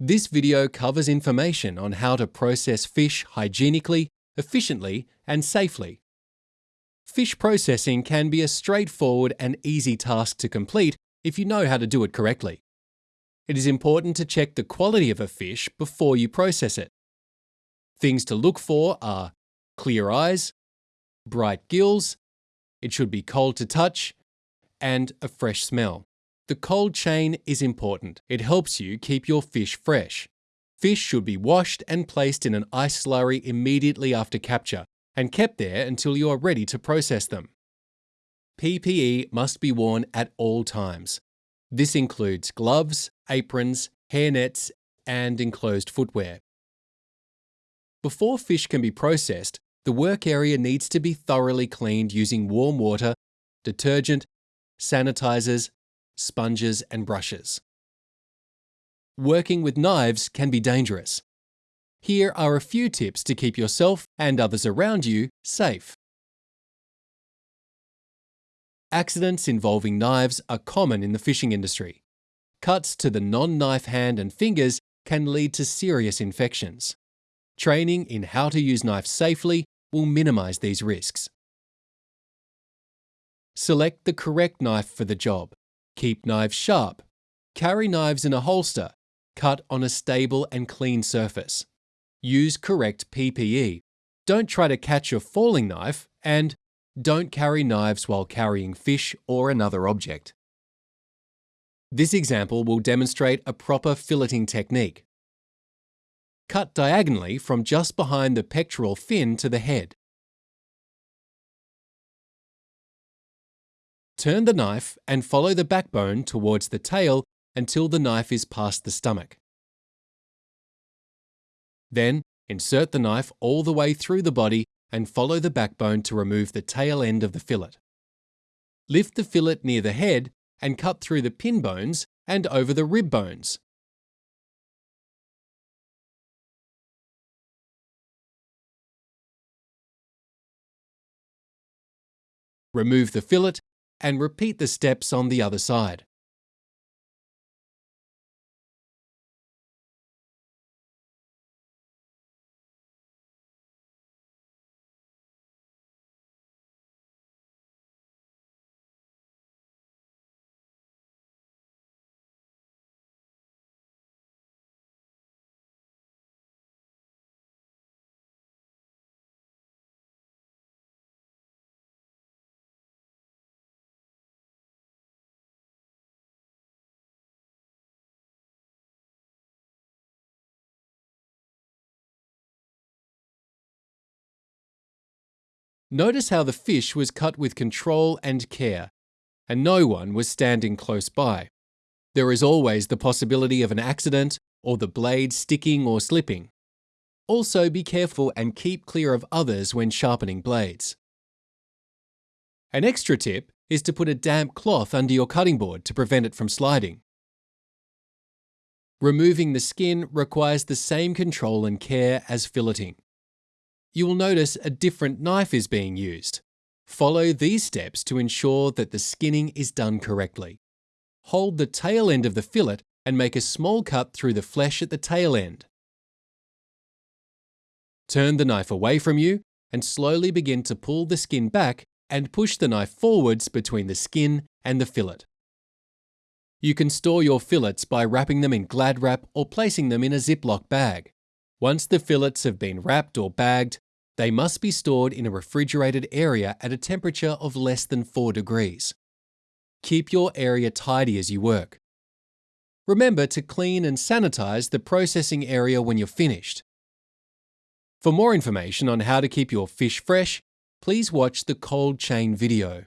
This video covers information on how to process fish hygienically, efficiently, and safely. Fish processing can be a straightforward and easy task to complete if you know how to do it correctly. It is important to check the quality of a fish before you process it. Things to look for are clear eyes, bright gills, it should be cold to touch, and a fresh smell. The cold chain is important. It helps you keep your fish fresh. Fish should be washed and placed in an ice slurry immediately after capture and kept there until you are ready to process them. PPE must be worn at all times. This includes gloves, aprons, hairnets, and enclosed footwear. Before fish can be processed, the work area needs to be thoroughly cleaned using warm water, detergent, sanitizers, sponges and brushes. Working with knives can be dangerous. Here are a few tips to keep yourself and others around you safe. Accidents involving knives are common in the fishing industry. Cuts to the non-knife hand and fingers can lead to serious infections. Training in how to use knives safely will minimize these risks. Select the correct knife for the job. Keep knives sharp. Carry knives in a holster. Cut on a stable and clean surface. Use correct PPE. Don't try to catch a falling knife and don't carry knives while carrying fish or another object. This example will demonstrate a proper filleting technique. Cut diagonally from just behind the pectoral fin to the head. Turn the knife and follow the backbone towards the tail until the knife is past the stomach. Then, insert the knife all the way through the body and follow the backbone to remove the tail end of the fillet. Lift the fillet near the head and cut through the pin bones and over the rib bones. Remove the fillet and repeat the steps on the other side. Notice how the fish was cut with control and care, and no one was standing close by. There is always the possibility of an accident or the blade sticking or slipping. Also be careful and keep clear of others when sharpening blades. An extra tip is to put a damp cloth under your cutting board to prevent it from sliding. Removing the skin requires the same control and care as filleting you will notice a different knife is being used. Follow these steps to ensure that the skinning is done correctly. Hold the tail end of the fillet and make a small cut through the flesh at the tail end. Turn the knife away from you and slowly begin to pull the skin back and push the knife forwards between the skin and the fillet. You can store your fillets by wrapping them in Glad Wrap or placing them in a Ziploc bag. Once the fillets have been wrapped or bagged, they must be stored in a refrigerated area at a temperature of less than 4 degrees. Keep your area tidy as you work. Remember to clean and sanitize the processing area when you're finished. For more information on how to keep your fish fresh, please watch the cold chain video.